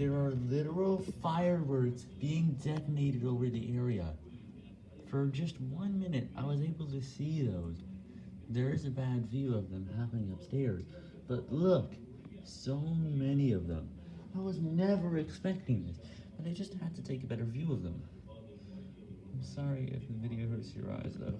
There are literal fireworks being detonated over the area. For just one minute, I was able to see those. There is a bad view of them happening upstairs, but look, so many of them. I was never expecting this, but I just had to take a better view of them. I'm sorry if the video hurts your eyes, though.